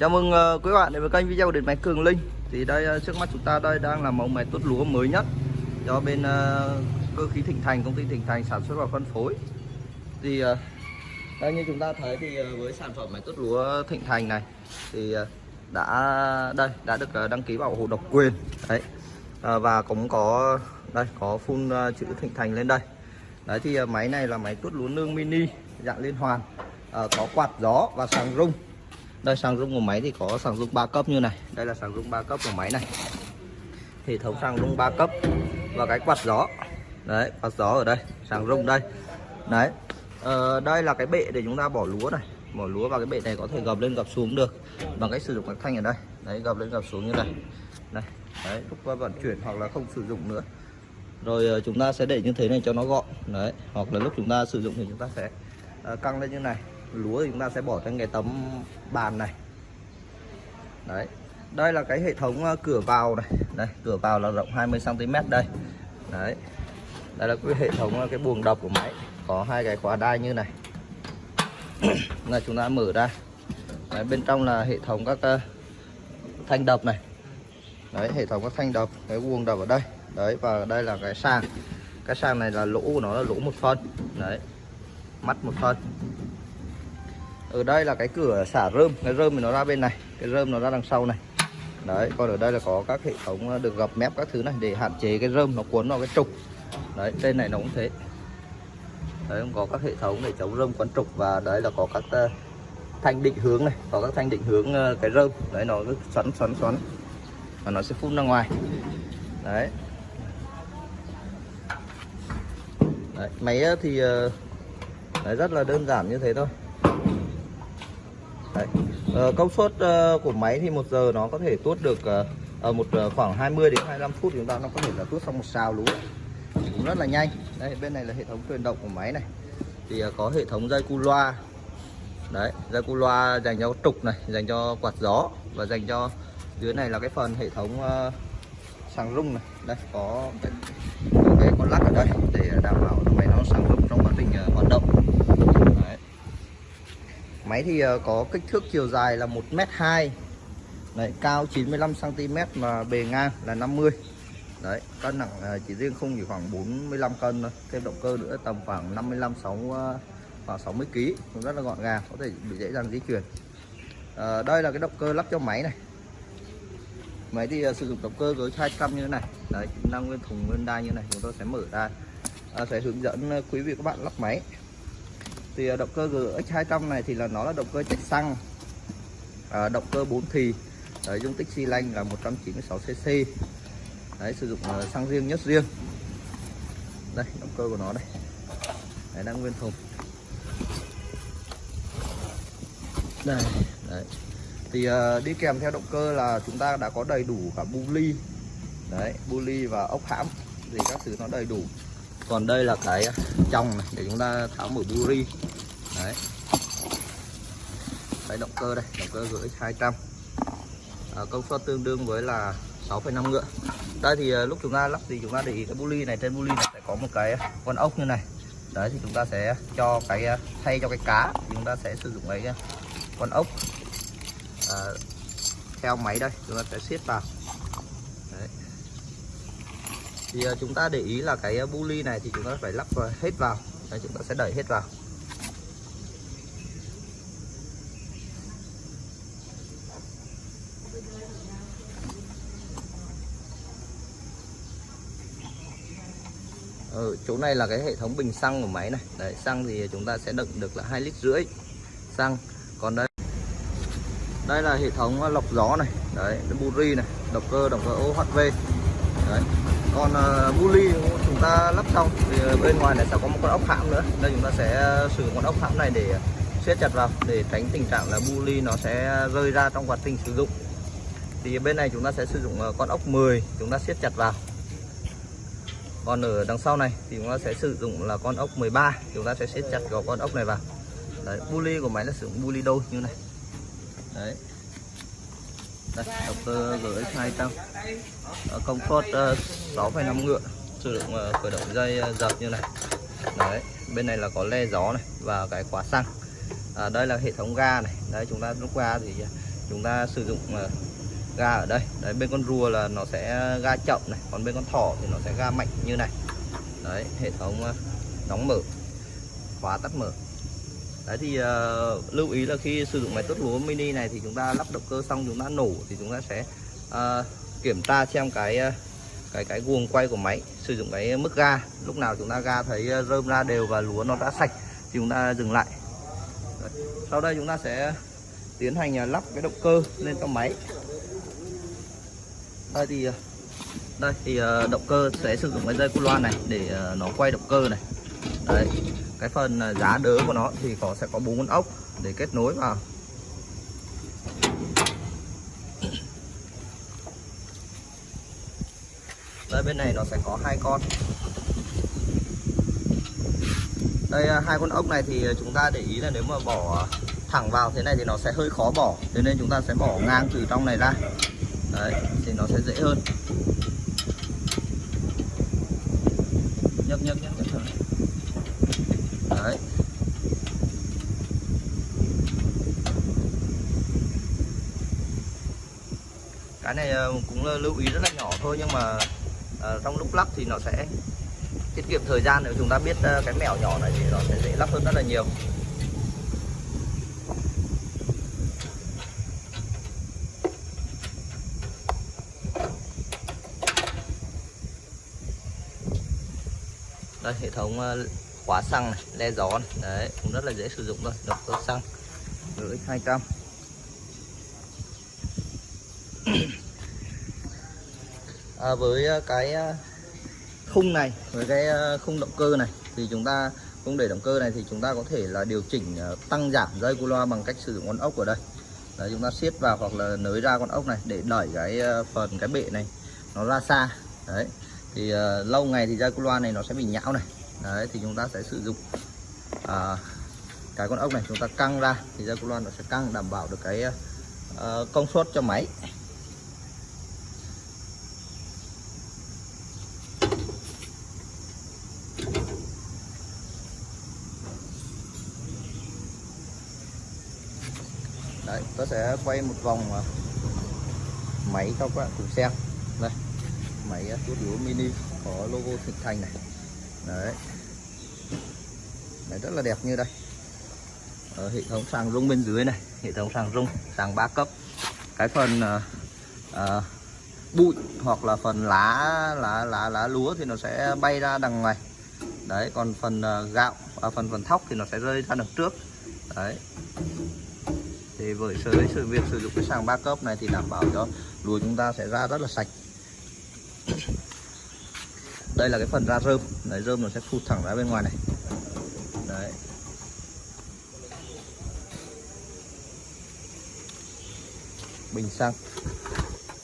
Chào mừng uh, quý bạn đến với kênh video điện máy Cường Linh. Thì đây uh, trước mắt chúng ta đây đang là mẫu máy tốt lúa mới nhất Do bên uh, cơ khí Thịnh Thành, công ty Thịnh Thành sản xuất và phân phối. Thì uh, đây như chúng ta thấy thì uh, với sản phẩm máy tốt lúa Thịnh Thành này Thì uh, đã đây đã được uh, đăng ký bảo hộ độc quyền. Đấy. Uh, Và cũng có đây có phun uh, chữ Thịnh Thành lên đây. Đấy thì uh, máy này là máy tốt lúa nương mini dạng liên hoàn. Uh, Có quạt gió và sàng rung đây sàng rung của máy thì có sàng rung 3 cấp như này. Đây là sàng rung 3 cấp của máy này. Hệ thống sàng rung 3 cấp và cái quạt gió. Đấy quạt gió ở đây sàng rung đây. Đấy ờ, đây là cái bệ để chúng ta bỏ lúa này. Bỏ lúa vào cái bệ này có thể gập lên gập xuống được bằng cách sử dụng cái thanh ở đây. Đấy gập lên gập xuống như này. Này đấy lúc vận chuyển hoặc là không sử dụng nữa. Rồi ờ, chúng ta sẽ để như thế này cho nó gọn. Đấy hoặc là lúc chúng ta sử dụng thì chúng ta sẽ uh, căng lên như này lúa thì chúng ta sẽ bỏ trên cái tấm bàn này. Đấy đây là cái hệ thống ờ, cửa vào này. Đây cửa vào là rộng 20 cm đây. Đấy đây là cái hệ thống ờ, cái buồng đập của máy. Có hai cái khóa đai như này. Là chúng ta mở ra. Đấy, bên trong là hệ thống các uh, thanh đập này. Đấy hệ thống các thanh đập cái buồng đập ở đây. Đấy và đây là cái sàng cái sàng này là lỗ của nó là lỗ một phân. Đấy mắt một phân ở đây là cái cửa xả rơm. Cái rơm thì nó ra bên này. Cái rơm nó ra đằng sau này. Đấy còn ở đây là có các hệ thống ờ, được gập mép các thứ này để hạn chế cái rơm nó cuốn vào cái trục. Đấy trên này nó cũng thế. Đấy cũng có các hệ thống để chống rơm quấn trục và đấy là có các ờ, thanh định hướng này. Có các thanh định hướng ờ, cái rơm. Đấy nó cứ xoắn xoắn xoắn. Và nó sẽ phun ra ngoài. Đấy. Đấy, máy thì đấy, rất là đơn giản như thế thôi. Đấy. Uh, công suất uh, của máy thì một giờ nó có thể tuốt được uh, ở một uh, khoảng 20 đến 25 phút chúng ta nó có thể là tuốt xong một xào lúa cũng rất là nhanh. Đây bên này là hệ thống truyền động của máy này. Thì uh, có hệ thống dây cu loa. Đấy dây cu loa dành cho trục này dành cho quạt gió và dành cho dưới này là cái phần hệ thống uh, sàng rung này. Đây có cái, cái con lắc ở đây để đảm bảo máy nó sàng rung trong quá trình uh, hoạt động. Máy thì ờ, có kích thước chiều dài là 1m2 Đấy, cao 95cm mà bề ngang là 50 Đấy, cân nặng ờ, chỉ riêng không chỉ khoảng 45 cân thôi. Thêm động cơ nữa tầm khoảng 55 6 ờ, khoảng 60 kg cũng rất là gọn gàng có thể bị dễ dàng di chuyển. À, đây là cái động cơ lắp cho máy này. Máy thì uh, sử dụng động cơ với 200 như thế này. Đấy năng nguyên thùng nguyên đai như thế này chúng tôi sẽ mở ra. À, sẽ hướng dẫn quý vị các bạn lắp máy thì à, động cơ GX200 này thì là nó là động cơ chạy xăng. À, động cơ 4 thì đấy, dung tích xi lanh là 196cc đấy sử dụng à, xăng riêng nhất riêng. Đây động cơ của nó đây. Đấy đang nguyên thùng. Đây đấy. Thì uh, đi kèm theo động cơ là chúng ta đã có đầy đủ cả bu ly. Đấy bu ly và ốc hãm. Thì các thứ nó đầy đủ còn đây là cái à, trong này để chúng ta tháo mở buri đấy. Cái động cơ đây động cơ gửi 200 à, công suất tương đương với là 6,5 ngựa. Đây thì à, lúc chúng ta lắp thì chúng ta để ý cái buli này trên buli này sẽ có một cái à, con ốc như này. Đấy thì chúng ta sẽ cho cái thay cho cái cá thì chúng ta sẽ sử dụng cái con ốc. À, theo máy đây chúng ta sẽ siết vào thì ờ, chúng ta để ý là cái ờ, bu ly này thì chúng ta phải lắp ờ, hết vào. Đây, chúng ta sẽ đẩy hết vào. Ở ừ, chỗ này là cái hệ thống bình xăng của máy này. Đấy xăng thì chúng ta sẽ đựng được là hai lít rưỡi xăng. Còn đây đây là hệ thống lọc gió này. Đấy buri này động cơ động cơ OHV đấy còn uh, ờ, bully chúng ta lắp xong thì ờ, bên ngoài này sẽ có một con ốc hãm nữa. Đây chúng ta sẽ ờ, sử dụng con ốc hãm này để siết chặt vào để tránh tình trạng là bully nó sẽ rơi ra trong quá trình sử dụng. Thì bên này chúng ta sẽ sử dụng con ốc 10 chúng ta siết chặt vào. Còn ở đằng sau này thì chúng ta sẽ sử dụng là con ốc 13 chúng ta sẽ siết chặt vào con ốc này vào. Đấy bully của máy là sử dụng bully đôi như này. Đấy đây động cơ GX 200 công suất 6,5 ngựa. Sử dụng uh, khởi động dây ờ, uh, dập như này. Đấy bên này là có le gió này và cái khóa xăng. À, đây là hệ thống ga này. Đấy chúng ta lúc ga thì chúng ta sử dụng uh, ga ở đây. Đấy bên con rùa là nó sẽ ga chậm này còn bên con thỏ thì nó sẽ ga mạnh như này. Đấy hệ thống uh, đóng mở khóa tắt mở đấy thì uh, lưu ý là khi sử dụng máy tốt lúa mini này thì chúng ta lắp động cơ xong chúng ta nổ thì chúng ta sẽ uh, kiểm tra xem cái uh, cái cái guồng quay của máy sử dụng cái mức ga. Lúc nào chúng ta ga thấy rơm ra đều và lúa nó đã sạch thì chúng ta dừng lại. Đấy. sau đây chúng ta sẽ tiến hành lắp cái động cơ lên trong máy. Đây thì đây thì động cơ sẽ sử dụng cái dây cu loa này để nó quay động cơ này. Đấy cái phần à, giá đỡ của nó thì có sẽ có bốn con ốc để kết nối vào. Đây, bên này nó sẽ có hai con. Đây à, hai con ốc này thì chúng ta để ý là nếu mà bỏ thẳng vào thế này thì nó sẽ hơi khó bỏ, thế nên chúng ta sẽ bỏ ngang từ trong này ra. Đấy, thì nó sẽ dễ hơn. Nhấp nhấp nhấp nhấp đấy cái này ờ, cũng ờ, lưu ý rất là nhỏ thôi, nhưng mà ờ, trong lúc lắp thì nó sẽ tiết kiệm thời gian. Nếu chúng ta biết cái mẹo nhỏ này thì nó sẽ dễ lắp hơn rất là nhiều. Đây, hệ thống khóa xăng này, le gió này, đấy, cũng rất là dễ sử dụng thôi được cơ xăng x 200 à, với à, cái à, khung này với cái à, khung động cơ này thì chúng ta cũng để động cơ này thì chúng ta có thể là điều chỉnh tăng giảm dây cu loa bằng cách sử dụng con ốc ở đây. Đấy, chúng ta siết vào hoặc là nới ra con ốc này để đẩy cái phần cái bệ này nó ra xa. Đấy thì uh, lâu ngày thì dây cu loa này nó sẽ bị nhão này. Đấy thì chúng ta sẽ sử dụng uh, cái con ốc này chúng ta căng ra thì dây cu loa nó sẽ căng đảm bảo được cái uh, công suất cho máy đấy tôi sẽ quay một vòng à, máy cho các bạn cùng xem đây máy à, tuốt lúa mini có logo thịnh thành này. Đấy. Đấy rất là đẹp như đây. Ở hệ thống sàng rung bên dưới này hệ thống sàng rung sàng ba cấp. Cái phần uh, uh, bụi hoặc là phần lá lá lá lá lúa thì nó sẽ bay ra đằng ngoài. Đấy còn phần uh, gạo à, phần phần thóc thì nó sẽ rơi ra đằng trước. Đấy thì với sự sự việc sử dụng cái sàng ba cấp này thì đảm bảo cho lúa chúng ta sẽ ra rất là sạch. Đây là cái phần ra rơm. Đấy rơm nó sẽ phụt thẳng ra bên ngoài này. Đấy. Bình xăng.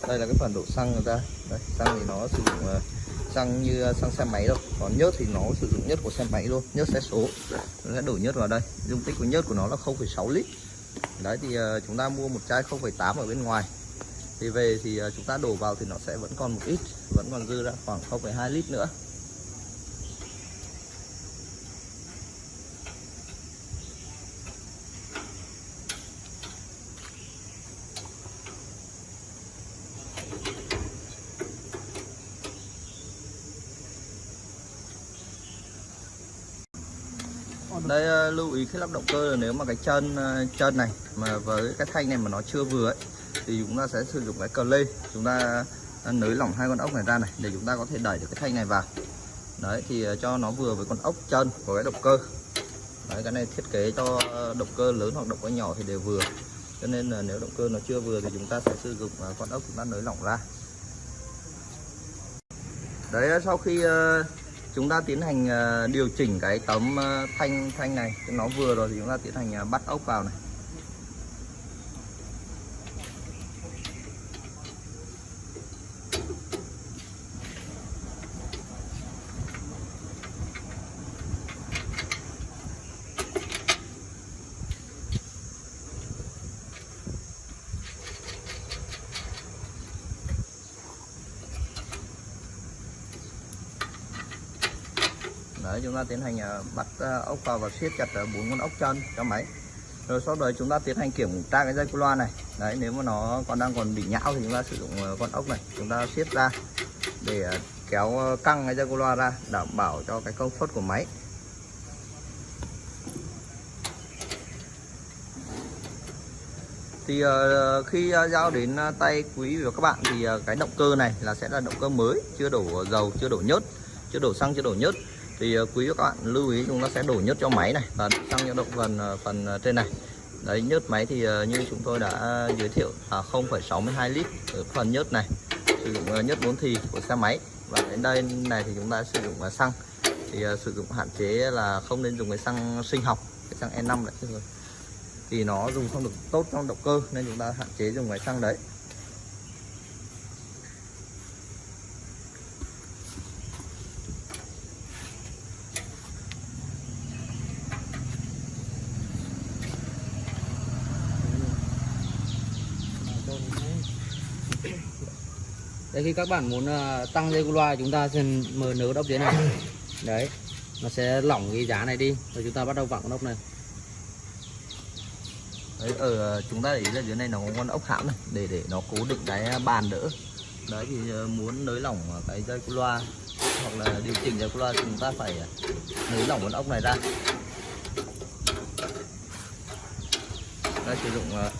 Đây là cái phần đổ xăng người ta đấy, xăng thì nó sử dụng ờ, xăng như ờ, xăng xe máy đâu còn nhớt thì nó sử dụng nhớt của xe máy luôn nhớt xe số. Nó sẽ đổ nhớt vào đây. Dung tích của nhớt của nó là 0,6 lít đấy thì ờ, chúng ta mua một chai 0,8 ở bên ngoài. Thì về thì ờ, chúng ta đổ vào thì nó sẽ vẫn còn một ít vẫn còn dư ra khoảng 0,2 lít nữa. Đây ờ, lưu ý khi lắp động cơ là nếu mà cái chân ờ, chân này mà với cái thanh này mà nó chưa vừa ấy, thì chúng ta sẽ sử dụng cái cờ lê. Chúng ta ờ, nới lỏng hai con ốc này ra này để chúng ta có thể đẩy được cái thanh này vào. Đấy, thì cho nó vừa với con ốc chân của cái động cơ. Đấy, cái này thiết kế cho động cơ lớn hoặc động cơ nhỏ thì đều vừa. Cho nên là nếu động cơ nó chưa vừa thì chúng ta sẽ sử dụng con ốc chúng ta nới lỏng ra. Đấy sau khi chúng ta tiến hành ờ, điều chỉnh cái tấm ờ, thanh thanh này. Nó vừa rồi thì chúng ta tiến hành ờ, bắt ốc vào này. Đấy, chúng ta tiến hành ờ, bắt ờ, ốc vào và siết chặt ờ, bốn con ốc chân cho máy. Rồi sau đó chúng ta tiến hành kiểm tra cái dây cu loa này. Đấy, nếu mà nó còn đang còn bị nhão thì chúng ta sử dụng con ốc này. Chúng ta siết ra để kéo căng cái dây cu loa ra, đảm bảo cho cái công suất của máy. Thì khi giao đến tay quý vị và các bạn thì cái động cơ này là sẽ là động cơ mới, chưa đổ dầu, chưa đổ nhớt, chưa đổ xăng, chưa đổ nhớt thì ờ, quý các bạn lưu ý chúng ta sẽ đổ nhớt cho máy này và xăng cho động ờ, phần phần trên này. Đấy nhớt máy thì như chúng tôi đã giới thiệu là 0,62 lít ở phần nhớt này. Sử dụng nhớt bốn thì của xe máy và đến đây này thì chúng ta sử dụng xăng. Thì sử dụng hạn chế là không nên dùng cái xăng sinh học cái xăng E5 đấy thì nó dùng không được tốt trong động cơ nên chúng ta hạn chế dùng cái xăng đấy. Đấy khi các bạn muốn ờ, tăng dây loa chúng ta sẽ mở nớ ốc dưới này. Đấy nó sẽ lỏng cái giá này đi. Rồi chúng ta bắt đầu vặn con ốc này. Đấy ở chúng ta để ý là dưới này nó có con ốc hãm này để để nó cố định cái bàn đỡ. Đấy thì ờ, muốn nới lỏng cái dây loa hoặc là điều chỉnh dây loa chúng ta phải nới lỏng con ốc này ra. Ta sử dụng uh,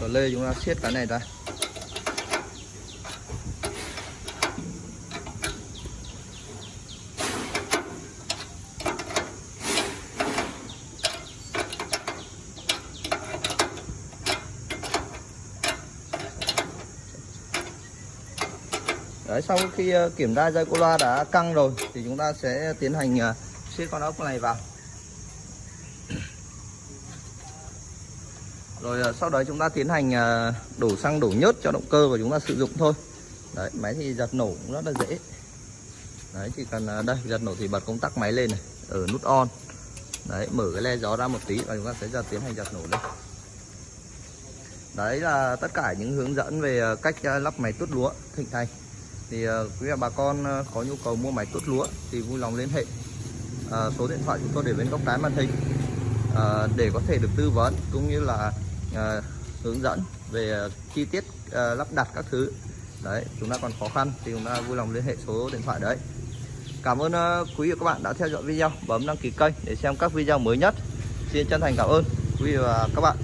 cờ lê chúng ta siết cái này ra. Sau khi ờ, kiểm tra dây cô loa đã căng rồi thì chúng ta sẽ tiến hành ờ, xiết siết con ốc này vào. Rồi ờ, sau đó chúng ta tiến hành đổ xăng đổ nhớt cho động cơ và chúng ta sử dụng thôi. Đấy, máy thì giật nổ cũng rất là dễ. Đấy, chỉ cần đây, giật nổ thì bật công tắc máy lên này ở nút on. Đấy, mở cái le gió ra một tí và chúng ta sẽ giật, tiến hành giật nổ lên. Đấy là tất cả những hướng dẫn về cách lắp máy tuốt lúa thịnh thành thì uh, quý vị bà con uh, có nhu cầu mua máy tuốt lúa thì vui lòng liên hệ. Uh, số điện thoại chúng tôi để bên góc trái màn hình. Uh, để có thể được tư vấn cũng như là uh, hướng dẫn về uh, chi tiết uh, lắp đặt các thứ. Đấy chúng ta còn khó khăn thì chúng ta vui lòng liên hệ số điện thoại đấy. Cảm ơn uh, quý vị và các bạn đã theo dõi video bấm đăng ký kênh để xem các video mới nhất. Xin chân thành cảm ơn quý vị và các bạn.